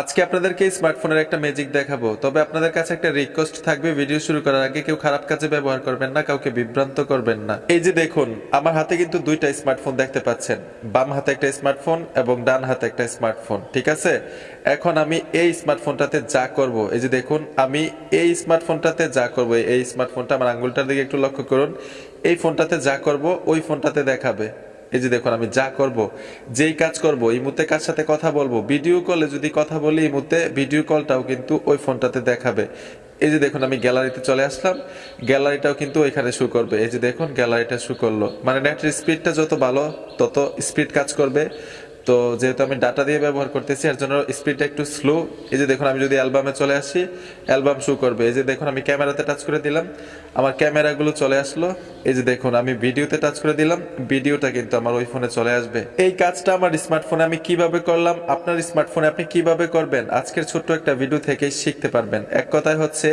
আজকে আপনাদেরকে স্মার্টফোনের একটা ম্যাজিক দেখাবো। তবে আপনাদের কাছে একটা রিকোয়েস্ট থাকবে ভিডিও শুরু করার আগে কেউ খারাপ কাজে ব্যবহার করবেন না, কাউকে বিভ্রান্ত করবেন না। এই যে দেখুন, আমার হাতে কিন্তু দুইটা স্মার্টফোন দেখতে পাচ্ছেন। বাম হাতে একটা স্মার্টফোন এবং ডান হাতে একটা স্মার্টফোন ঠিক আছে? এখন আমি এই স্মার্টফোনটাতে যা করব, এই যে দেখুন, আমি এই স্মার্টফোনটাতে যা করব, এই স্মার্টফোনটা আমার আঙ্গুলটার দিকে একটু লক্ষ্য করুন। এই ফোনটাতে যা করব, ওই ফোনটাতে দেখাবে। এই যে দেখুন, আমি যা করব, যেই কাজ করব, এই মুহূর্তে কার সাথে কথা বলব? ভিডিও কলে যদি কথা বলি, এই মুহূর্তে ভিডিও কলটাও কিন্তু ওই ফোনটাতে দেখাবে। এই যে দেখুন, আমি গ্যালারিতে চলে আসলাম। গ্যালারিটাও কিন্তু ওইখানে শু করবে। এই যে দেখুন গ্যালারিটা শু করল। মানে নেটের স্পিডটা যত ভালো, তত স্পিড কাজ করবে। তো যেহেতু আমি ডাটা দিয়ে ব্যবহার করতেছি, এর জন্য স্পিডটা একটু স্লো এই যে দেখুন, আমি যদি অ্যালবামে চলে আসি অ্যালবাম শু করবে। এই যে দেখুন, আমি ক্যামেরাতে টাচ করে দিলাম। আমার ক্যামেরাগুলো চলে আসলো। এই যে দেখুন, আমি ভিডিওতে টাচ করে দিলাম। ভিডিওটা কিন্তু আমার ওই ফোনে চলে আসবে। এই কাজটা আমার স্মার্টফোনে আমি কীভাবে করলাম? আপনার স্মার্টফোনে আপনি কীভাবে করবেন? আজকের ছোট্ট একটা ভিডিও থেকেই শিখতে পারবেন। এক কথায় হচ্ছে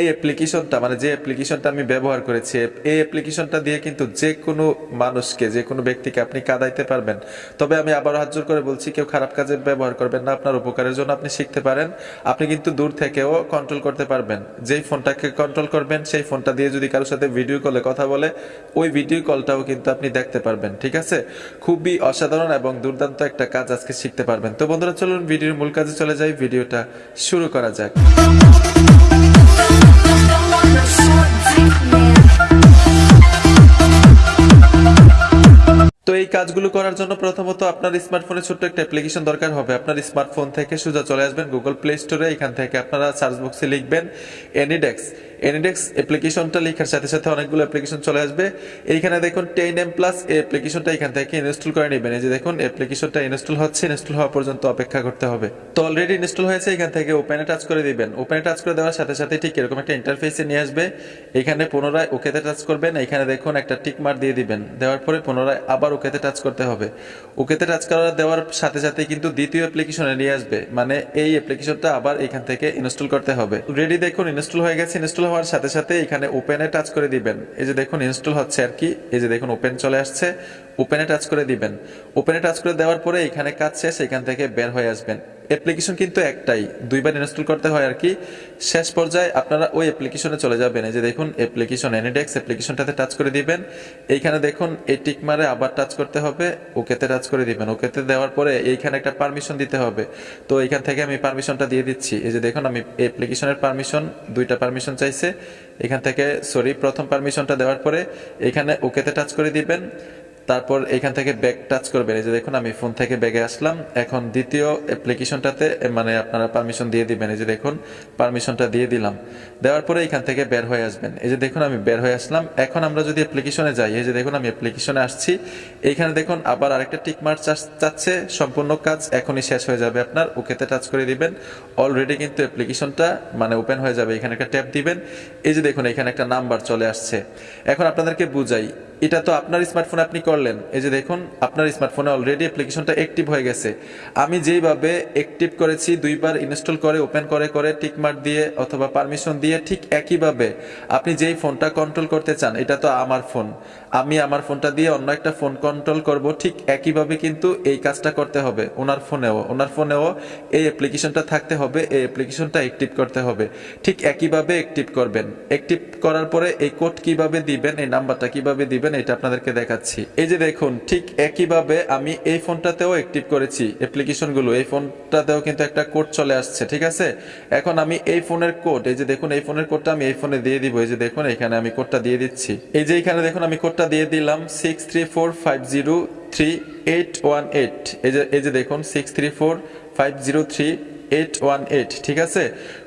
এই অ্যাপ্লিকেশনটা মানে যে অ্যাপ্লিকেশনটা আমি ব্যবহার করেছি, এই অ্যাপ্লিকেশনটা দিয়ে কিন্তু যে কোনো মানুষকে, যে কোনো ব্যক্তিকে আপনি কাদাইতে পারবেন। তবে আমি আবার হাত করে বলছি, কেউ খারাপ কাজে ব্যবহার করবেন না, আপনার উপকারের জন্য আপনি শিখতে পারেন। আপনি কিন্তু দূর থেকেও কন্ট্রোল করতে পারবেন। যেই ফোনটাকে কন্ট্রোল করবেন, সেই ফোনটা দিয়ে যদি কারোর সাথে ভিডিও কলে কথা বলে, ওই ভিডিও কলটাও কিন্তু আপনি দেখতে পারবেন, ঠিক আছে? খুবই অসাধারণ এবং দুর্দান্ত একটা কাজ আজকে শিখতে পারবেন। তো বন্ধুরা, চলুন ভিডিওর মূল কাজে চলে যাই। ভিডিওটা শুরু করা যাক। এই কাজগুলো করার জন্য প্রথমত আপনার স্মার্টফোনে ছোট্ট একটা অ্যাপ্লিকেশন দরকার হবে। আপনার স্মার্টফোন থেকে সোজা চলে আসবেন গুগল প্লে স্টোরে এখান থেকে আপনারা সার্চ বক্সে লিখবেন এনিডেক্স এনিডেক্স অ্যাপ্লিকেশনটা লেখার সাথে সাথে অনেকগুলো অ্যাপ্লিকেশন চলে আসবে। এইখানে দেখুন টেন এম প্লাস এই অ্যাপ্লিকেশনটা এখান থেকে ইনস্টল করে নেবেন। এই যে দেখুন অ্যাপ্লিকেশনটা ইনস্টল হচ্ছে ইনস্টল হওয়া পর্যন্ত অপেক্ষা করতে হবে। তো অলরেডি ইনস্টল হয়েছে, এখান থেকে ওপেনে টাচ করে দিবেন। ওপেনে টাচ করে দেওয়ার সাথে সাথে ঠিক এরকম একটা ইন্টারফেসে নিয়ে আসবে। এখানে পুনরায় ওকেতে টাচ করবেন। এখানে দেখুন একটা টিক মার দিয়ে দিবেন। দেওয়ার পরে পুনরায় আবার ওকেতে টাচ করতে হবে। ওকেতে টাচ করা দেওয়ার সাথে সাথে কিন্তু দ্বিতীয় অ্যাপ্লিকেশনে নিয়ে আসবে। মানে এই অ্যাপ্লিকেশনটা আবার এখান থেকে ইনস্টল করতে হবে। রেডি দেখুন ইনস্টল হয়ে গেছে ইনস্টল হওয়ার সাথে সাথে এখানে ওপেনে টাচ করে দিবেন। এই যে দেখুন, ইনস্টল হচ্ছে আর কি। এই যে দেখুন ওপেন চলে আসছে। ওপেনে টাচ করে দিবেন। ওপেনে টাচ করে দেওয়ার পরে এখানে কাজ শেষ, এখান থেকে বের হয়ে আসবেন। অ্যাপ্লিকেশন কিন্তু একটাই, দুইবার ইনস্টল করতে হয় আর কি। শেষ পর্যায়ে আপনারা ওই অ্যাপ্লিকেশনে চলে যাবেন। এই যে দেখুন অ্যাপ্লিকেশন এনিডেক্স অ্যাপ্লিকেশনটাতে টাচ করে দিবেন। এইখানে দেখুন, এই টিক মারে আবার টাচ করতে হবে, ওকেতে টাচ করে দিবেন। ওকেতে দেওয়ার পরে এইখানে একটা পারমিশন দিতে হবে। তো এইখান থেকে আমি পারমিশনটা দিয়ে দিচ্ছি। এই যে দেখুন, আমি অ্যাপ্লিকেশনের পারমিশন দুইটা পারমিশন চাইছে। এখান থেকে সরি প্রথম পারমিশনটা দেওয়ার পরে এখানে ওকেতে টাচ করে দিবেন। তারপর এখান থেকে ব্যাক টাচ করবেন। এই যে দেখুন, আমি ফোন থেকে ব্যাগে আসলাম। এখন দ্বিতীয় অ্যাপ্লিকেশনটাতে মানে আপনারা পারমিশন দিয়ে দিবেন। এই যে দেখুন পারমিশনটা দিয়ে দিলাম। দেওয়ার পরে এখান থেকে বের হয়ে আসবেন। এই যে দেখুন, আমি বের হয়ে আসলাম। এখন আমরা যদি অ্যাপ্লিকেশনে যাই, এই যে দেখুন, আমি অ্যাপ্লিকেশনে আসছি। এইখানে দেখুন, আবার আরেকটা টিক মার্ক চাচ্ছে। সম্পূর্ণ কাজ এখনই শেষ হয়ে যাবে আপনার। ওকেতে টাচ করে দিবেন। অলরেডি কিন্তু অ্যাপ্লিকেশনটা মানে ওপেন হয়ে যাবে। এখানে একটা ট্যাপ দিবেন। এই যে দেখুন, এখানে একটা নাম্বার চলে আসছে। এখন আপনাদেরকে বুঝাই, এটা তো আপনার স্মার্টফোনে আপনি করলেন, এই যে দেখুন, আপনার স্মার্টফোনে অলরেডি অ্যাপ্লিকেশনটা অ্যাক্টিভ হয়ে গেছে। আমি যেইভাবে অ্যাক্টিভ করেছি, দুইবার ইনস্টল করে ওপেন করে করে, টিকমার্ক দিয়ে অথবা পারমিশন দিয়ে, ঠিক একইভাবে আপনি যেই ফোনটা কন্ট্রোল করতে চান, এটা তো আমার ফোন আমি আমার ফোনটা দিয়ে অন্য একটা ফোন কন্ট্রোল করব, ঠিক একইভাবে কিন্তু এই কাজটা করতে হবে ওনার ফোনেও ওনার ফোনেও এই অ্যাপ্লিকেশনটা থাকতে হবে, এই অ্যাপ্লিকেশনটা অ্যাক্টিভ করতে হবে। ঠিক একইভাবে অ্যাক্টিভ করবেন। অ্যাক্টিভ করার পরে এই কোড কীভাবে দিবেন, এই নাম্বারটা কীভাবে দিবেন, এটা আপনাদেরকে দেখাচ্ছি। এই যে দেখুন, ঠিক একইভাবে আমি এই ফোনটাতেও অ্যাক্টিভ করেছি অ্যাপ্লিকেশনগুলো এই ফোনটাতেও কিন্তু একটা কোড চলে আসছে, ঠিক আছে? এখন আমি এই ফোনের কোড এই যে দেখুন, এই ফোনের কোডটা আমি এই ফোনে দিয়ে দিব, এই যে দেখুন, এখানে আমি কোডটা দিয়ে দিচ্ছি। এই যে এখানে দেখুন, আমি কোডটা দিয়ে দিলাম six three four five zero three eight one eight এই যে এই যে দেখুন six three four five zero three eight one eight ঠিক আছে?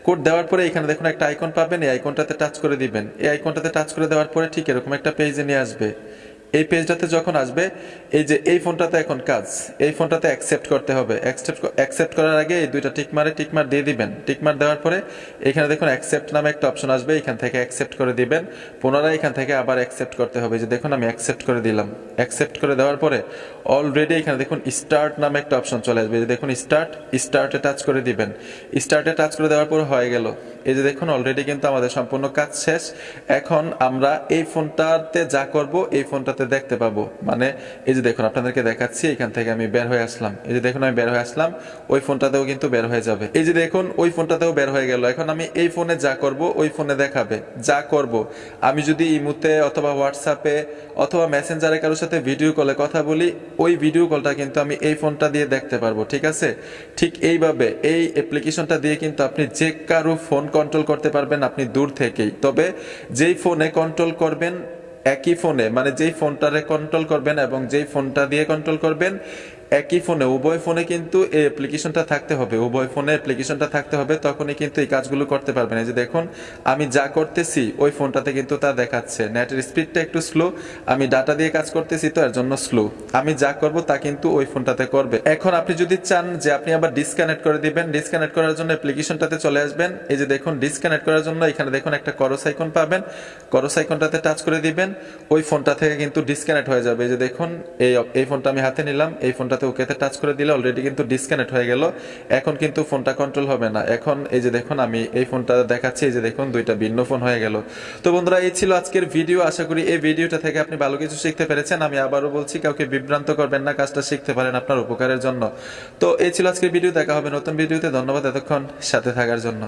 কোড দেওয়ার পরে এখানে দেখুন, একটা আইকন পাবেন, এই আইকনটাতে টাচ করে দিবেন। এই আইকনটাতে টাচ করে দেওয়ার পরে ঠিক এরকম একটা পেজে নিয়ে আসবে। এই পেজটাতে যখন আসবে, এই যে এই ফোনটাতে এখন কাজ, এই ফোনটাতে অ্যাকসেপ্ট করতে হবে। অ্যাকসেপ্ট অ্যাকসেপ্ট করার আগে এই দুইটা টিকমারে টিকমার দিয়ে দিবেন। টিকমার দেওয়ার পরে এখানে দেখুন অ্যাকসেপ্ট নামে একটা অপশন আসবে, এখান থেকে অ্যাকসেপ্ট করে দিবেন। পুনরায় এখান থেকে আবার অ্যাকসেপ্ট করতে হবে। যে দেখুন আমি অ্যাকসেপ্ট করে দিলাম। অ্যাকসেপ্ট করে দেওয়ার পরে অলরেডি এখানে দেখুন স্টার্ট নামে একটা অপশন চলে আসবে। যে দেখুন স্টার্ট স্টার্টে টাচ করে দিবেন। স্টার্টে টাচ করে দেওয়ার পর হয়ে গেল। এই যে দেখুন অলরেডি কিন্তু আমাদের সম্পূর্ণ কাজ শেষ। এখন আমরা এই ফোনটাতে যা করব, এই ফোনটাতে দেখতে পাবো। মানে এই যে দেখুন, আপনাদেরকে দেখাচ্ছি, এখান থেকে আমি বের হয়ে আসলাম। এই যে দেখুন, আমি বের হয়ে আসলাম, ওই ফোনটাতেও কিন্তু বের হয়ে যাবে। এই যে দেখুন, ওই ফোনটাতেও বের হয়ে গেল। এখন আমি এই ফোনে যা করব, ওই ফোনে দেখাবে। যা করব। আমি যদি ইমুতে অথবা হোয়াটসঅ্যাপে অথবা মেসেঞ্জারে কারোর সাথে ভিডিও কলে কথা বলি, ওই ভিডিও কলটা কিন্তু আমি এই ফোনটা দিয়ে দেখতে পারব, ঠিক আছে? ঠিক এইভাবে এই অ্যাপ্লিকেশনটা দিয়ে কিন্তু আপনি যে কারও ফোন কন্ট্রোল করতে পারবেন আপনি দূর থেকেই। তবে যেই ফোনে কন্ট্রোল করবেন, একই ফোনে মানে যেই ফোনটারে কন্ট্রোল করবেন এবং যেই ফোনটা দিয়ে কন্ট্রোল করবেন একই ফোনে উভয় ফোনে কিন্তু এই অ্যাপ্লিকেশনটা থাকতে হবে। উভয় ফোনে অ্যাপ্লিকেশনটা থাকতে হবে, তখনই কিন্তু এই কাজগুলো করতে পারবেন। এই যে দেখুন, আমি যা করতেছি, ওই ফোনটাতে কিন্তু তা দেখাচ্ছে। নেটের স্পিডটা একটু স্লো আমি ডাটা দিয়ে কাজ করতেছি তো, এর জন্য স্লো আমি যা করব তা কিন্তু ওই ফোনটাতে করবে। এখন আপনি যদি চান যে আপনি আবার ডিসকানেক্ট করে দিবেন ডিসকানেক্ট করার জন্য অ্যাপ্লিকেশনটাতে চলে আসবেন। এই যে দেখুন ডিসকানেক্ট করার জন্য এখানে দেখুন একটা করস আইকন পাবেন। করস আইকনটাতে টাচ করে দিবেন, ওই ফোনটা থেকে কিন্তু ডিসকানেক্ট হয়ে যাবে। এই যে দেখুন, এই এই ফোনটা আমি হাতে নিলাম, এই ফোনটাতে ওকেতে টাচ করে দিলে অলরেডি কিন্তু ডিসকানেক্ট হয়ে গেল। এখন কিন্তু ফোনটা কন্ট্রোল হবে না। এখন এই যে দেখুন, আমি এই ফোনটা দেখাচ্ছি, এই যে দেখুন, দুইটা ভিন্ন ফোন হয়ে গেল। তো বন্ধুরা, এই ছিল আজকের ভিডিও আশা করি এই ভিডিওটা থেকে আপনি ভালো কিছু শিখতে পেরেছেন। আমি আবারও বলছি, কাউকে বিভ্রান্ত করবেন না, কাজটা শিখতে পারেন আপনার উপকারের জন্য। তো এই ছিল আজকের ভিডিও দেখা হবে নতুন ভিডিওতে ধন্যবাদ এতক্ষণ সাথে থাকার জন্য।